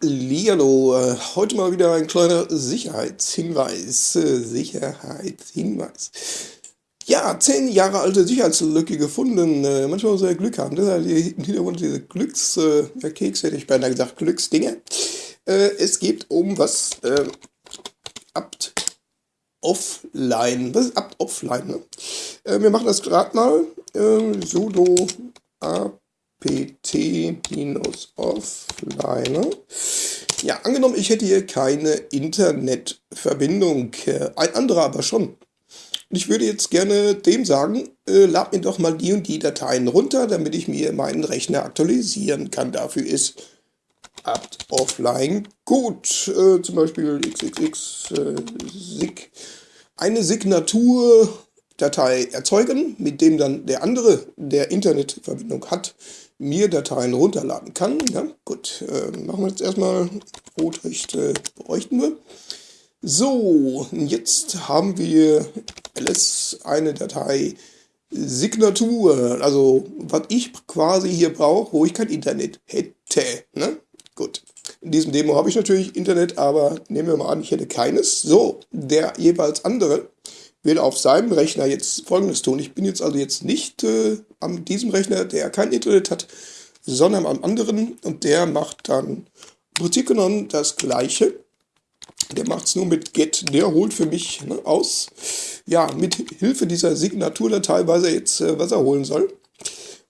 Hallihallo, äh, heute mal wieder ein kleiner Sicherheitshinweis. Äh, Sicherheitshinweis. Ja, zehn Jahre alte Sicherheitslücke gefunden. Äh, manchmal muss man Glück haben. Halt im Hintergrund diese Glückskeks, hätte ich beinahe gesagt, Glücksdinge. Es geht um was? Abt Offline. Was ist Abt Offline? Ne? Wir machen das gerade mal. sudo apt pt-offline. Ja, angenommen, ich hätte hier keine Internetverbindung, ein anderer aber schon. Ich würde jetzt gerne dem sagen, äh, lad mir doch mal die und die Dateien runter, damit ich mir meinen Rechner aktualisieren kann. Dafür ist apt offline gut. Äh, zum Beispiel xxx äh, sig. Eine Signaturdatei erzeugen, mit dem dann der andere, der Internetverbindung hat, mir Dateien runterladen kann. Ja, gut, äh, machen wir jetzt erstmal Rotrechte bräuchten wir. So, jetzt haben wir ls eine Datei Signatur, also was ich quasi hier brauche, wo ich kein Internet hätte. Ne? Gut, in diesem Demo habe ich natürlich Internet, aber nehmen wir mal an, ich hätte keines. So, der jeweils andere will auf seinem Rechner jetzt folgendes tun. Ich bin jetzt also jetzt nicht äh, an diesem Rechner, der kein Internet hat, sondern am anderen und der macht dann im Prinzip genommen das gleiche. Der macht es nur mit get, der holt für mich ne, aus, ja, mit Hilfe dieser Signaturdatei weiß er jetzt, äh, was er holen soll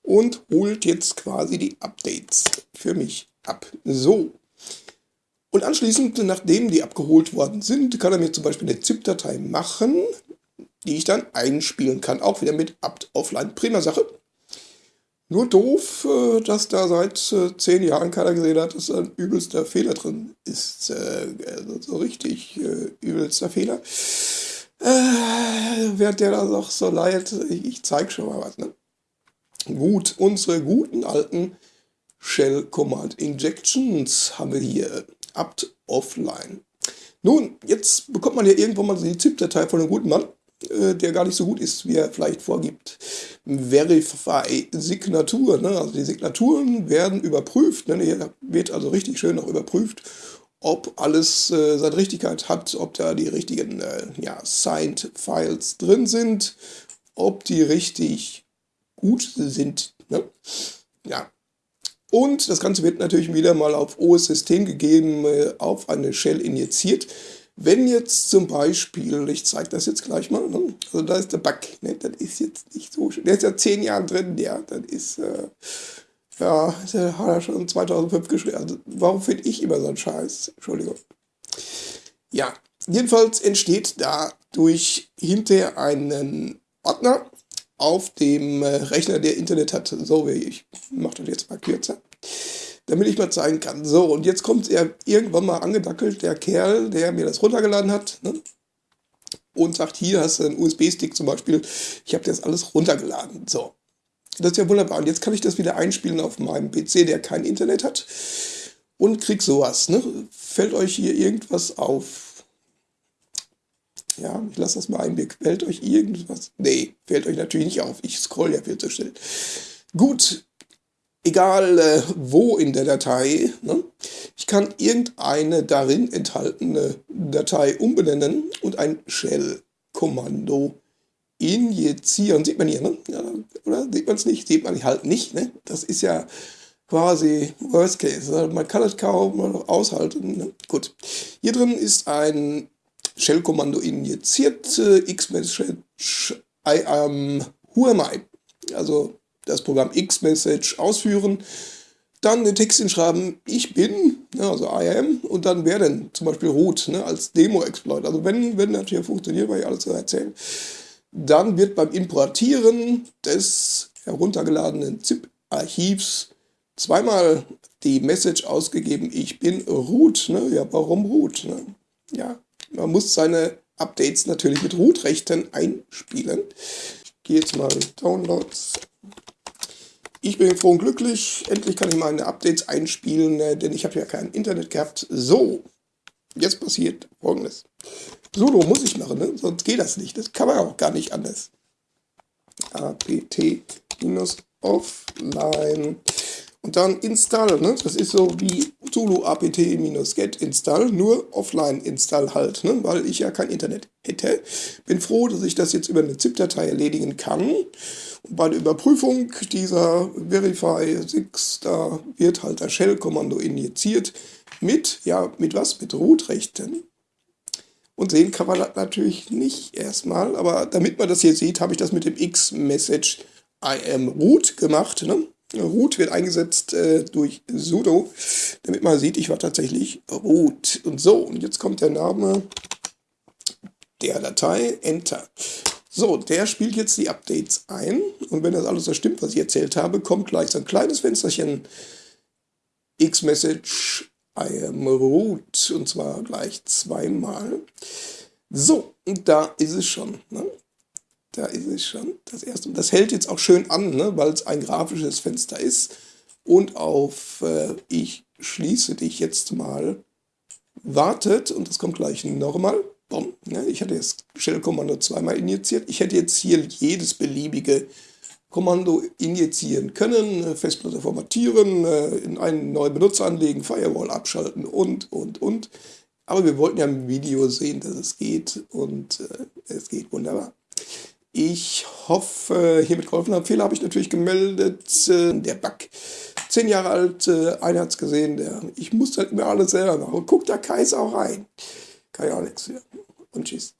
und holt jetzt quasi die Updates für mich ab. So, und anschließend, nachdem die abgeholt worden sind, kann er mir zum Beispiel eine ZIP-Datei machen, die ich dann einspielen kann. Auch wieder mit apt offline. Prima Sache. Nur doof, äh, dass da seit äh, zehn Jahren keiner gesehen hat, dass ein übelster Fehler drin ist. Äh, also so richtig übelster Fehler. Äh, während der da noch so leid, ich zeige schon mal was. Ne? Gut, unsere guten alten Shell Command Injections haben wir hier. apt offline. Nun, jetzt bekommt man ja irgendwann mal die ZIP-Datei von einem guten Mann. Äh, der gar nicht so gut ist, wie er vielleicht vorgibt. Verify Signatur, ne? also die Signaturen werden überprüft, ne? hier wird also richtig schön noch überprüft, ob alles äh, seine Richtigkeit hat, ob da die richtigen äh, ja, Signed Files drin sind, ob die richtig gut sind. Ne? Ja. Und das Ganze wird natürlich wieder mal auf OS-System gegeben, äh, auf eine Shell injiziert. Wenn jetzt zum Beispiel, ich zeige das jetzt gleich mal, ne? also da ist der Bug, ne? das ist jetzt nicht so schön, der ist ja zehn Jahre drin, der, das ist, äh, ja, der hat er schon 2005 geschrieben, also warum finde ich immer so einen Scheiß, Entschuldigung. Ja, jedenfalls entsteht dadurch hinter einen Ordner auf dem äh, Rechner, der Internet hat, so wie ich mache das jetzt mal kürzer damit ich mal zeigen kann. So, und jetzt kommt er irgendwann mal angedackelt, der Kerl, der mir das runtergeladen hat, ne? und sagt, hier hast du einen USB-Stick zum Beispiel, ich habe das alles runtergeladen. So, das ist ja wunderbar. Und jetzt kann ich das wieder einspielen auf meinem PC, der kein Internet hat, und krieg sowas. Ne? Fällt euch hier irgendwas auf? Ja, ich lasse das mal einblick. Fällt euch irgendwas? Nee, fällt euch natürlich nicht auf. Ich scroll ja viel zu schnell. Gut, egal äh, wo in der Datei. Ne? Ich kann irgendeine darin enthaltene Datei umbenennen und ein Shell-Kommando injizieren. Sieht man hier, ne? Ja, oder sieht man es nicht? Sieht man halt nicht. Ne? Das ist ja quasi Worst Case. Also man kann es kaum aushalten. Ne? Gut. Hier drin ist ein Shell-Kommando injiziert. Äh, Xmessage I am who am I? Also das Programm X-Message ausführen, dann den Text hinschreiben, ich bin, ne, also I am, und dann wer denn, zum Beispiel root, ne, als Demo-Exploit. Also wenn, wenn das hier funktioniert, weil ich alles erzähle, dann wird beim Importieren des heruntergeladenen ZIP-Archivs zweimal die Message ausgegeben, ich bin root. Ne? Ja, warum root? Ne? Ja, man muss seine Updates natürlich mit Root-Rechten einspielen. Ich gehe jetzt mal in Downloads ich bin froh und glücklich. Endlich kann ich meine Updates einspielen, äh, denn ich habe ja kein Internet gehabt. So, jetzt passiert folgendes. Solo muss ich machen, ne? sonst geht das nicht. Das kann man auch gar nicht anders. apt-offline. Und dann install, ne? das ist so wie Zulu apt-get install, nur offline install halt, ne? weil ich ja kein Internet hätte. Bin froh, dass ich das jetzt über eine ZIP-Datei erledigen kann. Bei der Überprüfung dieser Verify 6, da wird halt das Shell-Kommando injiziert mit, ja, mit was? Mit Root-Rechten. Und sehen kann man das natürlich nicht erstmal, aber damit man das hier sieht, habe ich das mit dem X-Message I am root gemacht. Ne? Root wird eingesetzt äh, durch sudo, damit man sieht, ich war tatsächlich root. Und so, und jetzt kommt der Name der Datei, Enter. So, der spielt jetzt die Updates ein und wenn das alles so stimmt, was ich erzählt habe, kommt gleich so ein kleines Fensterchen X-Message I am root und zwar gleich zweimal. So, und da ist es schon. Ne? Da ist es schon. Das erste. Das hält jetzt auch schön an, ne? weil es ein grafisches Fenster ist. Und auf äh, Ich schließe dich jetzt mal wartet und das kommt gleich nochmal. Bom, ne? Ich hatte das Shell-Kommando zweimal injiziert. Ich hätte jetzt hier jedes beliebige Kommando injizieren können, Festplatte formatieren, äh, in einen neuen Benutzer anlegen, Firewall abschalten und, und, und. Aber wir wollten ja im Video sehen, dass es geht und äh, es geht wunderbar. Ich hoffe, hiermit geholfen habe. Fehler habe ich natürlich gemeldet. Äh, der Bug, zehn Jahre alt, äh, einer hat es gesehen. Der, ich muss halt mir alles selber machen. Guckt da Kaiser auch rein. Kann ja. Und tschüss.